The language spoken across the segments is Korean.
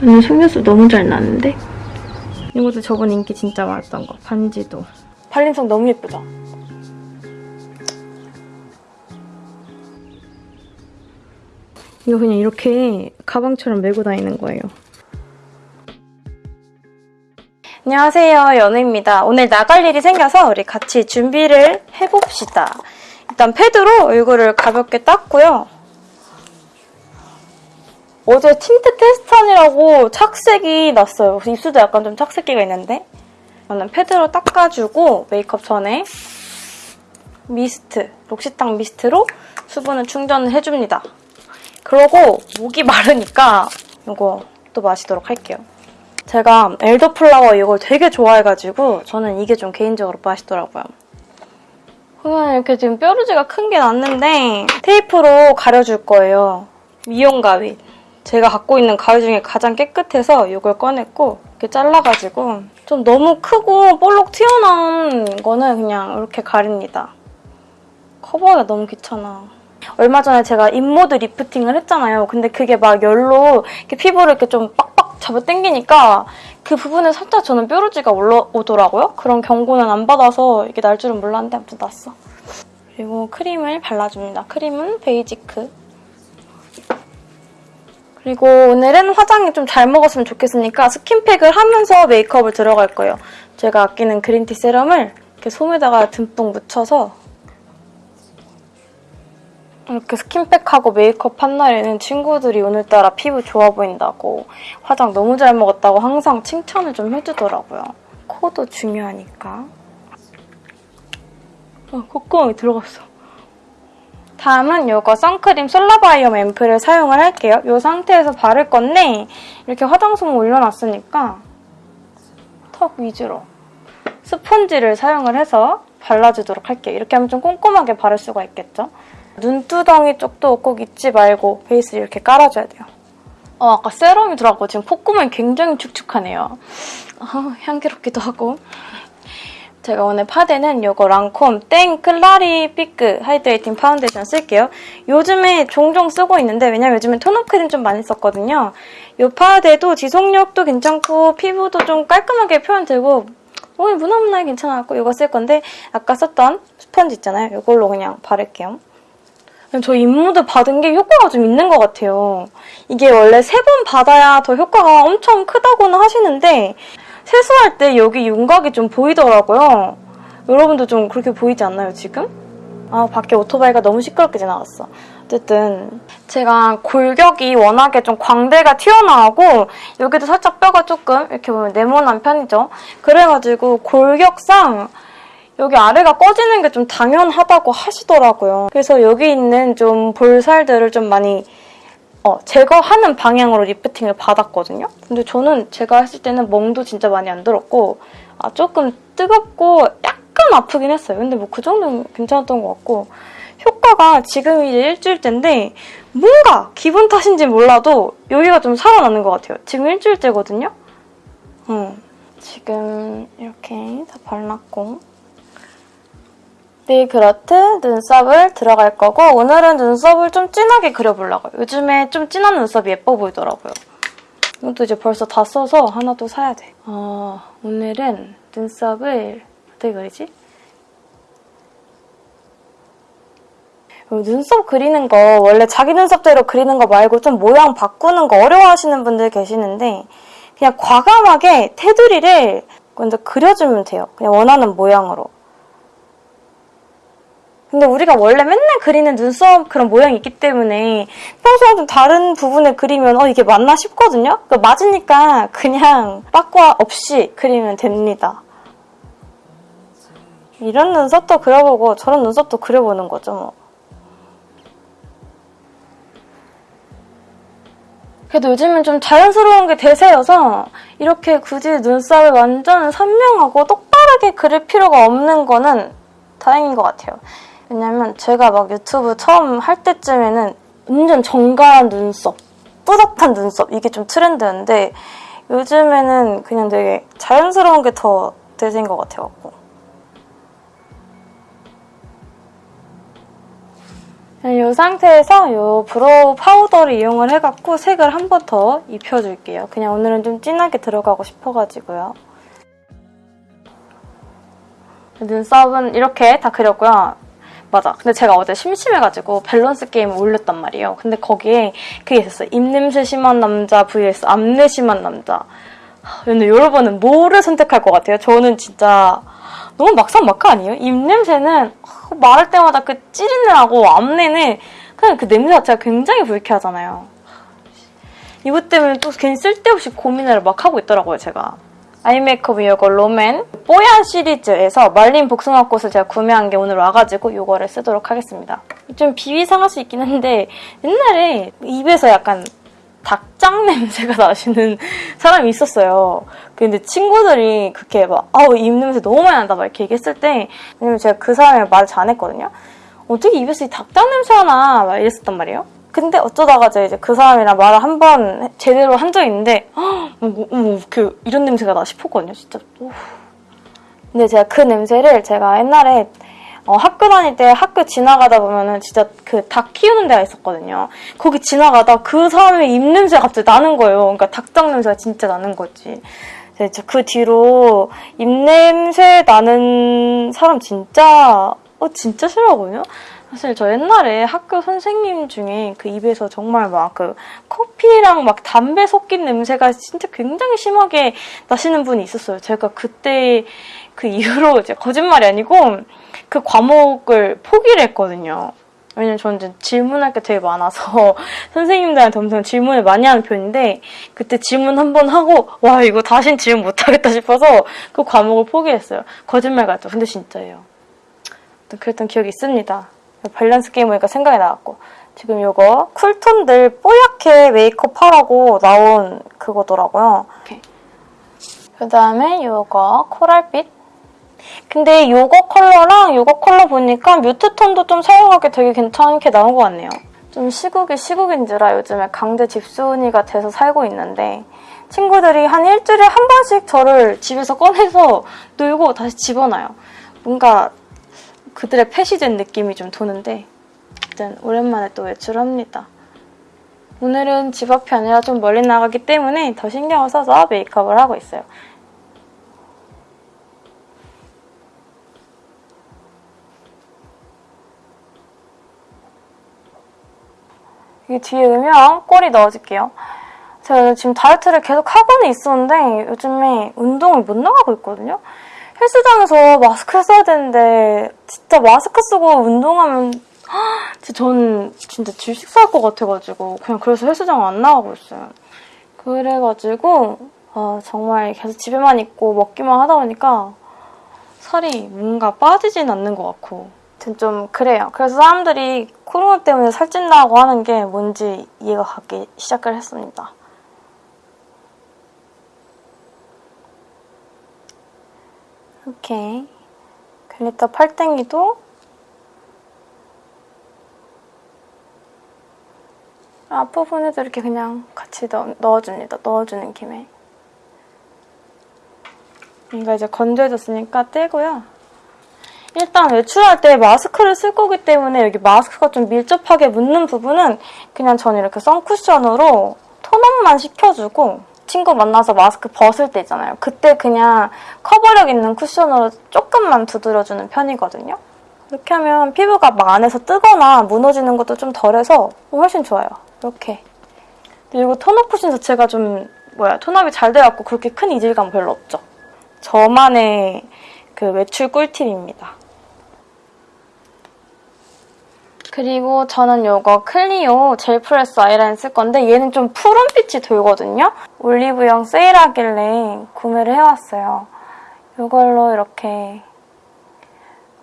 오늘 속눈썹 너무 잘 나는데? 이것도 저번 인기 진짜 많았던 거. 반지도. 발림성 너무 예쁘죠? 이거 그냥 이렇게 가방처럼 메고 다니는 거예요. 안녕하세요, 연우입니다. 오늘 나갈 일이 생겨서 우리 같이 준비를 해봅시다. 일단 패드로 얼굴을 가볍게 닦고요. 어제 틴트 테스트하느라고 착색이 났어요. 입술도 약간 좀 착색기가 있는데 저는 패드로 닦아주고 메이크업 전에 미스트, 록시탕 미스트로 수분을 충전을 해줍니다. 그러고 목이 마르니까 이거 또 마시도록 할게요. 제가 elderflower 이걸 되게 좋아해가지고 저는 이게 좀 개인적으로 맛있더라고요. 그러면 이렇게 지금 뾰루지가 큰 게 났는데 테이프로 가려줄 거예요. 미용 가위. 제가 갖고 있는 가위 중에 가장 깨끗해서 이걸 꺼냈고 이렇게 잘라가지고 좀 너무 크고 볼록 튀어나온 거는 그냥 이렇게 가립니다. 커버하기가 너무 귀찮아. 얼마 전에 제가 잇모드 리프팅을 했잖아요. 근데 그게 막 열로 이렇게 피부를 이렇게 좀 빡빡 잡아 당기니까 그 부분에 살짝 저는 뾰루지가 올라오더라고요. 그런 경고는 안 받아서 이게 날 줄은 몰랐는데 아무튼 났어. 그리고 크림을 발라줍니다. 크림은 베이지크. 그리고 오늘은 화장이 좀 잘 먹었으면 좋겠으니까 스킨팩을 하면서 메이크업을 들어갈 거예요. 제가 아끼는 green tea 세럼을 이렇게 솜에다가 듬뿍 묻혀서 이렇게 스킨팩하고 메이크업 한 날에는 친구들이 오늘따라 피부 좋아 보인다고 화장 너무 잘 먹었다고 항상 칭찬을 좀 해주더라고요. 코도 중요하니까. 아, 콧구멍이 들어갔어. 다음은 이거 선크림 솔라바이옴 앰플을 사용을 할게요. 이 상태에서 바를 건데 이렇게 화장솜 올려놨으니까 턱 위주로 스펀지를 사용을 해서 발라주도록 할게요. 이렇게 하면 좀 꼼꼼하게 바를 수가 있겠죠? 눈두덩이 쪽도 꼭 잊지 말고 베이스를 이렇게 깔아줘야 돼요. 어, 아까 세럼이 들어갔고 지금 콧구멍이 굉장히 축축하네요. 어, 향기롭기도 하고. 제가 오늘 파데는 이거 랑콤 땡 클라리피크 하이드레이팅 파운데이션 쓸게요. 요즘에 종종 쓰고 있는데 왜냐면 요즘에 tone-up 크림 좀 많이 썼거든요. 이 파데도 지속력도 괜찮고 피부도 좀 깔끔하게 표현되고 어, 무난무난하게 괜찮았고 이거 쓸 건데 아까 썼던 스펀지 있잖아요. 이걸로 그냥 바를게요. 저 잇모드 받은 게 효과가 좀 있는 것 같아요. 이게 원래 세 번 받아야 더 효과가 엄청 크다고는 하시는데 세수할 때 여기 윤곽이 좀 보이더라고요. 여러분도 좀 그렇게 보이지 않나요, 지금? 아, 밖에 오토바이가 너무 시끄럽게 지나갔어. 어쨌든 제가 골격이 워낙에 좀 광대가 튀어나오고 여기도 살짝 뼈가 조금 이렇게 보면 네모난 편이죠. 그래가지고 골격상 여기 아래가 꺼지는 게 좀 당연하다고 하시더라고요. 그래서 여기 있는 좀 볼살들을 좀 많이 어, 제거하는 방향으로 리프팅을 받았거든요. 근데 저는 제가 했을 때는 멍도 진짜 많이 안 들었고 아, 조금 뜨겁고 약간 아프긴 했어요. 근데 뭐 그 정도는 괜찮았던 것 같고 효과가 지금 이제 일주일째인데 뭔가 기분 탓인지 몰라도 여기가 좀 살아나는 것 같아요. 지금 일주일째거든요. 음, 지금 이렇게 다 발랐고 네그렇트 눈썹을 들어갈 거고 오늘은 눈썹을 좀 진하게 그려보려고요. 요즘에 좀 진한 눈썹이 예뻐 보이더라고요. 이것도 이제 벌써 다 써서 하나 또 사야 돼. 어, 오늘은 눈썹을 어떻게 그리지? 눈썹 그리는 거 원래 자기 눈썹대로 그리는 거 말고 좀 모양 바꾸는 거 어려워하시는 분들 계시는데 그냥 과감하게 테두리를 먼저 그려주면 돼요. 그냥 원하는 모양으로. 근데 우리가 원래 맨날 그리는 눈썹 그런 모양이 있기 때문에 평소랑 좀 다른 부분을 그리면 어 이게 맞나 싶거든요? 그 맞으니까 그냥 빠꾸 없이 그리면 됩니다. 이런 눈썹도 그려보고 저런 눈썹도 그려보는 거죠 뭐. 그래도 요즘은 좀 자연스러운 게 대세여서 이렇게 굳이 눈썹을 완전 선명하고 똑바르게 그릴 필요가 없는 거는 다행인 것 같아요. 왜냐면 제가 막 유튜브 처음 할 때쯤에는 완전 정갈한 눈썹, 뿌듯한 눈썹 이게 좀 트렌드였는데 요즘에는 그냥 되게 자연스러운 게 더 대세인 것 같아요. 이 상태에서 이 brow 파우더를 이용을 해갖고 색을 한 번 더 입혀줄게요. 그냥 오늘은 좀 진하게 들어가고 싶어가지고요. 눈썹은 이렇게 다 그렸고요. 맞아. 근데 제가 어제 심심해가지고 밸런스 게임을 올렸단 말이에요. 근데 거기에 그게 있었어요. 입냄새 심한 남자 vs 암내 심한 남자. 근데 여러분은 뭐를 선택할 것 같아요? 저는 진짜 너무 막상막하 아니에요? 입냄새는 말할 때마다 그 찌르느라고 앞내는 그냥 그 냄새 자체가 굉장히 불쾌하잖아요. 이것 때문에 또 괜히 쓸데없이 고민을 막 하고 있더라고요, 제가. 아이메이크업 이거 롬앤 뽀얀 시리즈에서 말린 복숭아꽃을 제가 구매한 게 오늘 와가지고 이거를 쓰도록 하겠습니다. 좀 비위 상할 수 있긴 한데 옛날에 입에서 약간 닭장 냄새가 나시는 사람이 있었어요. 근데 친구들이 그렇게 막 아우 입 냄새 너무 많이 난다 막 이렇게 얘기했을 때 왜냐면 제가 그 사람의 말을 잘 안 했거든요. 어떻게 입에서 이 닭장 냄새가 나? 막 이랬었단 말이에요. 근데 어쩌다가 이제 그 사람이랑 말을 한 번 제대로 한 적이 있는데 어머, 어머 그 이런 냄새가 나 싶었거든요. 진짜. 오. 근데 제가 그 냄새를 제가 옛날에 어, 학교 다닐 때 학교 지나가다 보면은 진짜 그 닭 키우는 데가 있었거든요. 거기 지나가다 그 사람의 입냄새가 갑자기 나는 거예요. 그러니까 닭장 냄새가 진짜 나는 거지. 그 뒤로 입냄새 나는 사람 진짜 어 진짜 싫어하거든요. 사실 저 옛날에 학교 선생님 중에 그 입에서 정말 막 그 커피랑 막 담배 섞인 냄새가 진짜 굉장히 심하게 나시는 분이 있었어요. 제가 그때 그 이후로 이제 거짓말이 아니고 그 과목을 포기를 했거든요. 왜냐면 저는 질문할 게 되게 많아서 선생님들한테 엄청 질문을 많이 하는 편인데 그때 질문 한 번 하고 와 이거 다신 질문 못하겠다 싶어서 그 과목을 포기했어요. 거짓말 같죠? 근데 진짜예요. 그랬던 기억이 있습니다. 밸런스 게임 보니까 생각이 나왔고 지금 이거 쿨톤들 뽀얗게 메이크업 하라고 나온 그거더라고요. 그 다음에 이거 코랄빛 근데 이거 컬러랑 이거 컬러 보니까 뮤트 톤도 좀 사용하기 되게 괜찮게 나온 것 같네요. 좀 시국이 시국인지라 요즘에 강제 집순이가 돼서 살고 있는데 친구들이 한 일주일에 한 번씩 저를 집에서 꺼내서 놀고 다시 집어넣어요. 뭔가 그들의 패시된 느낌이 좀 도는데 일단 오랜만에 또 외출합니다. 오늘은 집 앞이 아니라 좀 멀리 나가기 때문에 더 신경을 써서 메이크업을 하고 있어요. 이 뒤에 음영 꼬리 넣어줄게요. 제가 지금 다이어트를 계속 하고는 있었는데 요즘에 운동을 못 나가고 있거든요. 헬스장에서 마스크를 써야 되는데 진짜 마스크 쓰고 운동하면 진짜 전 진짜 질식 살것 같아가지고 그냥 그래서 헬스장 안 나가고 있어요. 그래가지고 아, 정말 계속 집에만 있고 먹기만 하다 보니까 살이 뭔가 빠지진 않는 것 같고 좀 그래요. 그래서 사람들이 코로나 때문에 살찐다고 하는 게 뭔지 이해가 가기 시작을 했습니다. 이렇게 글리터 팔땡이도 앞부분에도 이렇게 그냥 같이 넣, 넣어줍니다. 넣어주는 김에. 이거 이제 건조해졌으니까 떼고요. 일단 외출할 때 마스크를 쓸 거기 때문에 여기 마스크가 좀 밀접하게 묻는 부분은 그냥 저는 이렇게 선쿠션으로 톤업만 시켜주고 친구 만나서 마스크 벗을 때 있잖아요. 그때 그냥 커버력 있는 쿠션으로 조금만 두드려주는 편이거든요. 이렇게 하면 피부가 막 안에서 뜨거나 무너지는 것도 좀 덜해서 훨씬 좋아요. 이렇게. 그리고 tone-up 쿠션 자체가 좀 뭐야 tone-up이 잘 돼갖고 그렇게 큰 이질감 별로 없죠. 저만의 그 외출 꿀팁입니다. 그리고 저는 이거 클리오 젤 프레스 아이라인 쓸 건데 얘는 좀 푸른빛이 돌거든요. 올리브영 세일하길래 구매를 해왔어요. 이걸로 이렇게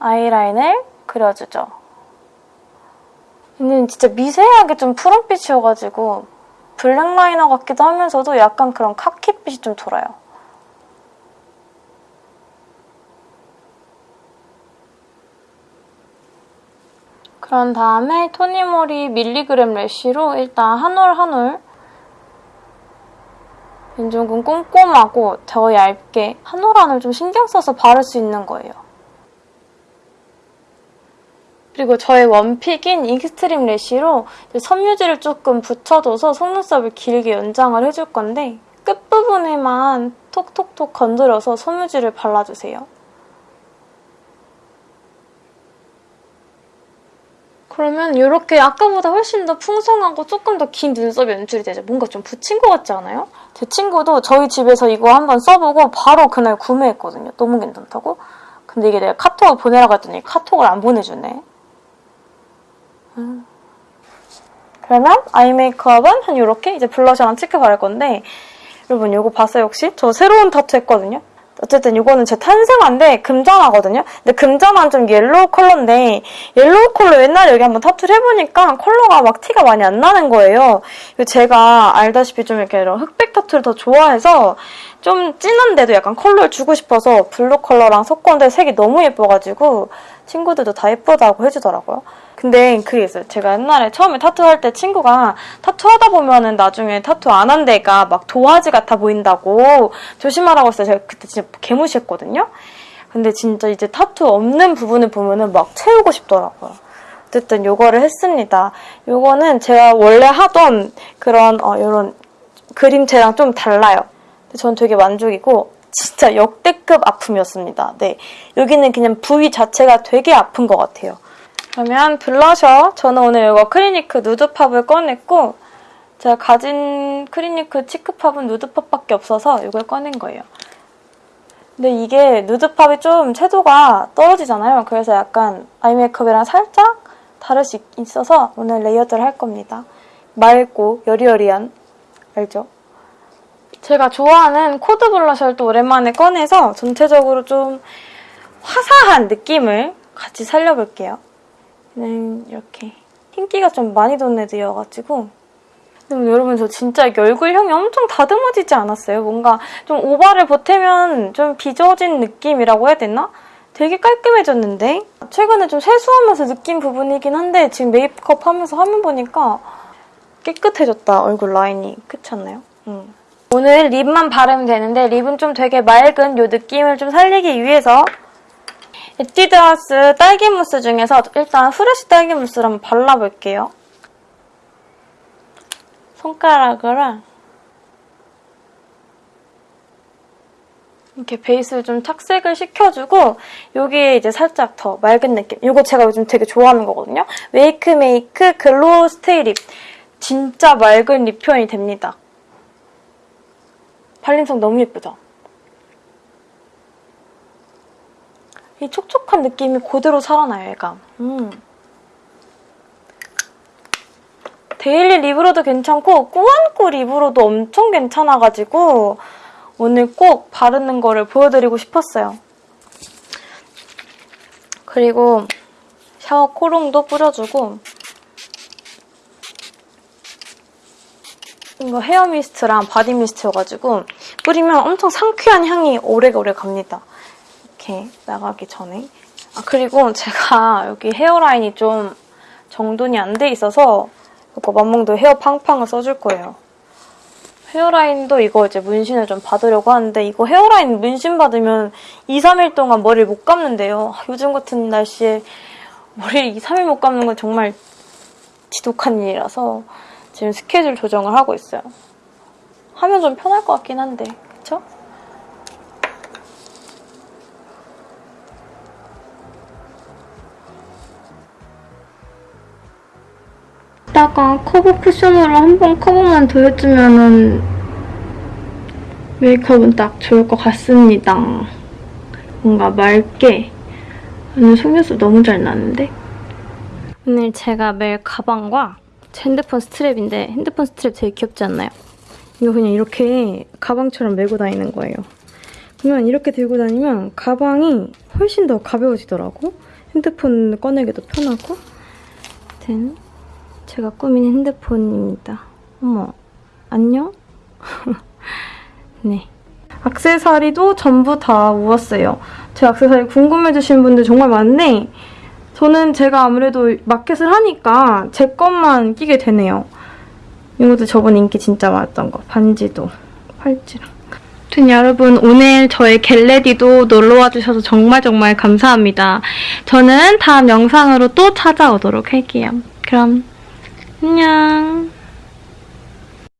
아이라인을 그려주죠. 얘는 진짜 미세하게 좀 푸른빛이어가지고 black liner 같기도 하면서도 약간 그런 카키빛이 좀 돌아요. 그런 다음에 토니모리 밀리그램 래쉬로 일단 한 올 한올 왼쪽은 꼼꼼하고 더 얇게 한 올 한 올 좀 신경 써서 바를 수 있는 거예요. 그리고 저의 one pick인 익스트림 래쉬로 섬유질을 조금 붙여줘서 속눈썹을 길게 연장을 해줄 건데 끝부분에만 톡톡톡 건드려서 섬유질을 발라주세요. 그러면 이렇게 아까보다 훨씬 더 풍성하고 조금 더 긴 눈썹 연출이 되죠. 뭔가 좀 붙인 것 같지 않아요? 제 친구도 저희 집에서 이거 한번 써보고 바로 그날 구매했거든요. 너무 괜찮다고. 근데 이게 내가 카톡을 보내라고 했더니 카톡을 안 보내주네. 음. 그러면 eye 메이크업은 한 이렇게 이제 블러셔랑 cheek 바를 건데 여러분 이거 봤어요 혹시? 저 새로운 타투 했거든요. 어쨌든 이거는 제 탄생화인데 금잔화거든요. 근데 금잔화는 좀 yellow 컬러인데 yellow 컬러 옛날에 여기 한번 타투를 해보니까 컬러가 막 티가 많이 안 나는 거예요. 제가 알다시피 좀 이렇게 이런 흑백 타투를 더 좋아해서 좀 진한데도 약간 컬러를 주고 싶어서 blue 컬러랑 섞었는데 색이 너무 예뻐가지고 친구들도 다 예쁘다고 해주더라고요. 근데 그게 있어요. 제가 옛날에 처음에 타투할 때 친구가 타투하다 보면은 나중에 타투 안 한 데가 막 도화지 같아 보인다고 조심하라고 했어요. 제가 그때 진짜 개무시했거든요. 근데 진짜 이제 타투 없는 부분을 보면은 막 채우고 싶더라고요. 어쨌든 요거를 했습니다. 요거는 제가 원래 하던 그런 어, 이런 그림체랑 좀 달라요. 전 되게 만족이고 진짜 역대급 아픔이었습니다. 네, 여기는 그냥 부위 자체가 되게 아픈 것 같아요. 그러면 블러셔. 저는 오늘 이거 크리니크 누드팝을 꺼냈고 제가 가진 크리니크 치크팝은 누드팝밖에 없어서 이걸 꺼낸 거예요. 근데 이게 누드팝이 좀 채도가 떨어지잖아요. 그래서 약간 아이 메이크업이랑 살짝 다를 수 있어서 오늘 layered를 할 겁니다. 맑고 여리여리한 알죠? 제가 좋아하는 코드 블러셔를 또 오랜만에 꺼내서 전체적으로 좀 화사한 느낌을 같이 살려볼게요. 는 이렇게 흰기가 좀 많이 돈 애들이어가지고 근데 여러분 저 진짜 얼굴형이 엄청 다듬어지지 않았어요? 뭔가 좀 오바를 보태면 좀 빚어진 느낌이라고 해야 되나? 되게 깔끔해졌는데? 최근에 좀 세수하면서 느낀 부분이긴 한데 지금 메이크업 하면서 화면 보니까 깨끗해졌다, 얼굴 라인이. 그렇지 않나요? 응. 오늘 lip만 바르면 되는데 lip은 좀 되게 맑은 이 느낌을 좀 살리기 위해서 에뛰드하우스 딸기 무스 중에서 일단 프레쉬 딸기 무스를 한번 발라볼게요. 손가락으로 이렇게 베이스를 좀 착색을 시켜주고 여기에 이제 살짝 더 맑은 느낌. 이거 제가 요즘 되게 좋아하는 거거든요. 웨이크메이크 glow stay lip. 진짜 맑은 lip 표현이 됩니다. 발림성 너무 예쁘죠? 이 촉촉한 느낌이 그대로 살아나요, 얘가. 음. daily lip으로도 괜찮고 꾸안꾸 lip으로도 엄청 괜찮아가지고 오늘 꼭 바르는 거를 보여드리고 싶었어요. 그리고 샤워 cologne도 뿌려주고 이거 hair mist랑 body mist여가지고 뿌리면 엄청 상쾌한 향이 오래오래 갑니다. 이렇게 나가기 전에. 아 그리고 제가 여기 hairline이 좀 정돈이 안 돼 있어서 이거 맘몽도 헤어 팡팡을 써줄 거예요. 헤어라인도 이거 이제 문신을 좀 받으려고 하는데 이거 헤어라인 문신 받으면 2, 3일 동안 머리를 못 감는데요. 요즘 같은 날씨에 머리를 2, 3일 못 감는 건 정말 지독한 일이라서 지금 스케줄 조정을 하고 있어요. 하면 좀 편할 것 같긴 한데 그쵸? 이따가 커버 쿠션으로 한 번 커버만 더 해주면 메이크업은 딱 좋을 것 같습니다. 뭔가 맑게 오늘 속눈썹 너무 잘 나는데? 오늘 제가 멜 가방과 제 핸드폰 strap인데 핸드폰 스트랩 되게 귀엽지 않나요? 이거 그냥 이렇게 가방처럼 메고 다니는 거예요. 그러면 이렇게 들고 다니면 가방이 훨씬 더 가벼워지더라고. 핸드폰 꺼내기도 편하고. 아무튼 제가 꾸민 핸드폰입니다. 어머, 안녕? 네. 악세사리도 전부 다 모았어요. 제 악세사리 궁금해주시는 분들 정말 많네. 저는 제가 아무래도 마켓을 하니까 제 것만 끼게 되네요. 이것도 저번 인기 진짜 많았던 거. 반지도, 팔찌랑. 아무튼 여러분 오늘 저의 겟레디도 놀러와 주셔서 정말 정말 감사합니다. 저는 다음 영상으로 또 찾아오도록 할게요. 그럼 안녕.